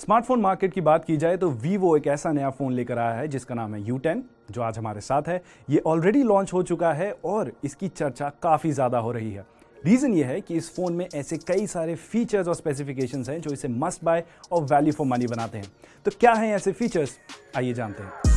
Smartphone market की बात की जाए तो वीवो एक ऐसा नया फ़ोन लेकर आया है, जिसका नाम है U10 जो आज हमारे साथ है। ये ऑलरेडी लॉन्च हो चुका है और इसकी चर्चा काफ़ी ज़्यादा हो रही है। रीजन ये है कि इस फ़ोन में ऐसे कई सारे फीचर्स और स्पेसिफिकेशंस हैं जो इसे मस्ट बाय और वैल्यू फॉर मनी बनाते हैं। तो क्या हैं ऐसे फीचर्स आइए जानते हैं।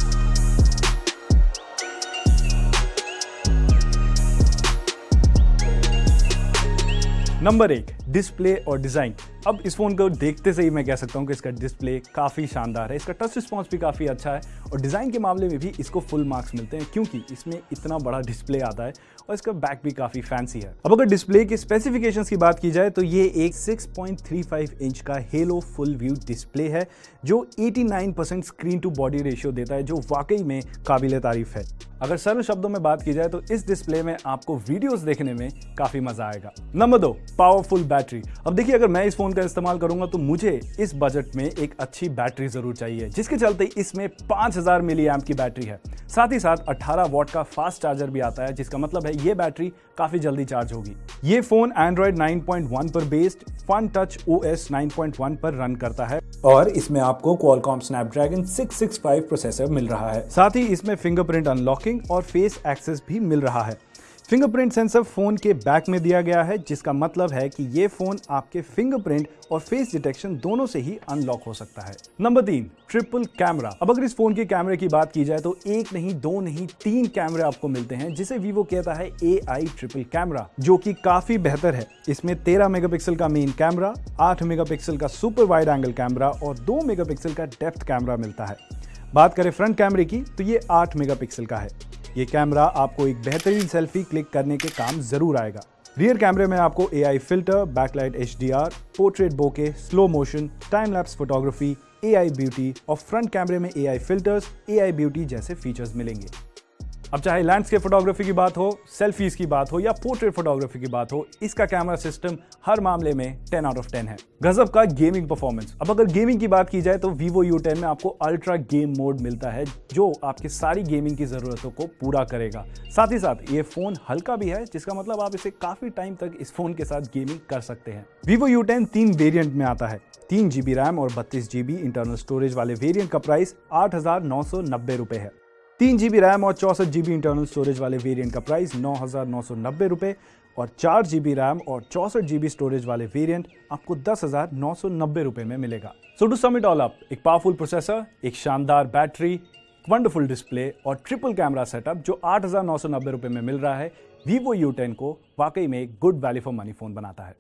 नंबर एक डिस्प्ले और डिज़ाइन अब इस फ़ोन को देखते से ही मैं कह सकता हूँ कि इसका डिस्प्ले काफ़ी शानदार है। इसका टच रिस्पॉन्स भी काफ़ी अच्छा है और डिज़ाइन के मामले में भी इसको फुल मार्क्स मिलते हैं क्योंकि इसमें इतना बड़ा डिस्प्ले आता है और इसका बैक भी काफ़ी फैंसी है। अब अगर डिस्प्ले के स्पेसिफिकेशंस की बात की जाए तो ये एक 6.35 इंच का हेलो फुल व्यू डिस्प्ले है, जो 89% स्क्रीन टू बॉडी रेशियो देता है, जो वाकई में काबिल तारीफ़ है। अगर सरल शब्दों में बात की जाए तो इस डिस्प्ले में आपको वीडियोस देखने में काफ़ी मज़ा आएगा। नंबर दो पावरफुल बैटरी अब देखिए, अगर मैं इस फ़ोन का इस्तेमाल करूँगा तो मुझे इस बजट में एक अच्छी बैटरी ज़रूर चाहिए, जिसके चलते इसमें 5000 मिली एम की बैटरी है। साथ ही साथ 18 वॉट का फास्ट चार्जर भी आता है, जिसका मतलब है ये बैटरी काफ़ी जल्दी चार्ज होगी। ये फ़ोन एंड्रॉइड 9.1 पर based fun touch O S पर रन करता है। और इसमें आपको क्वालकॉम स्नैपड्रैगन 665 प्रोसेसर मिल रहा है। साथ ही इसमें फिंगरप्रिंट अनलॉकिंग और फेस एक्सेस भी मिल रहा है। फिंगरप्रिंट सेंसर फ़ोन के बैक में दिया गया है, जिसका मतलब है कि ये फ़ोन आपके फिंगरप्रिंट और फेस डिटेक्शन दोनों से ही अनलॉक हो सकता है। नंबर तीन, ट्रिपल कैमरा। अब अगर इस फ़ोन के कैमरे की बात की जाए तो एक नहीं, दो नहीं, तीन कैमरे आपको मिलते हैं, जिसे वीवो कहता है ए आई ट्रिपल कैमरा, जो कि काफ़ी बेहतर है। इसमें तेरह मेगापिक्सल का मेन कैमरा आठ मेगापिक्सल का सुपर वाइड एंगल कैमरा और दो मेगापिक्सल का डेप्थ कैमरा मिलता है। बात करें फ्रंट कैमरे की तो ये आठ मेगापिक्सल का है। ये कैमरा आपको एक बेहतरीन सेल्फी क्लिक करने के काम ज़रूर आएगा। रियर कैमरे में आपको A I filter backlight H D R portrait bokeh slow motion time lapse photography A I beauty और फ्रंट कैमरे में A I filters A I beauty जैसे फीचर्स मिलेंगे। अब चाहे लैंडस्केप फोटोग्राफी की बात हो सेल्फीज की बात हो, या पोर्ट्रेट फोटोग्राफी की बात हो, इसका कैमरा सिस्टम हर मामले में 10 आउट ऑफ़ 10 है। गजब का गेमिंग परफॉर्मेंस अब अगर गेमिंग की बात की जाए तो Vivo U10 में आपको अल्ट्रा गेम मोड मिलता है, जो आपकी सारी गेमिंग की जरूरतों को पूरा करेगा। साथ ही साथ ये फ़ोन हल्का भी है, जिसका मतलब आप इसे काफ़ी टाइम तक इस फ़ोन के साथ गेमिंग कर सकते हैं। Vivo U10 तीन वेरियंट में आता है। तीन जीबी रैम और बत्तीस जीबी इंटरनल स्टोरेज वाले वेरियंट का प्राइस आठ हज़ार नौ सौ नब्बे रुपए है। तीन जीबी रैम और चौसठ जीबी इंटरनल स्टोरेज वाले वेरिएंट का प्राइस नौ हज़ार नौ सौ नब्बे रुपए और चार जीबी रैम और चौसठ जीबी स्टोरेज वाले वेरिएंट आपको दस हज़ार नौ सौ नब्बे रुपए में मिलेगा। So to sum it all up एक पावरफुल प्रोसेसर एक शानदार बैटरी वंडरफुल डिस्प्ले और ट्रिपल कैमरा सेटअप जो आठ हज़ार नौ सौ नब्बे रुपए में मिल रहा है वीवो यू टेन को वाकई में एक good value for money phone बनाता है।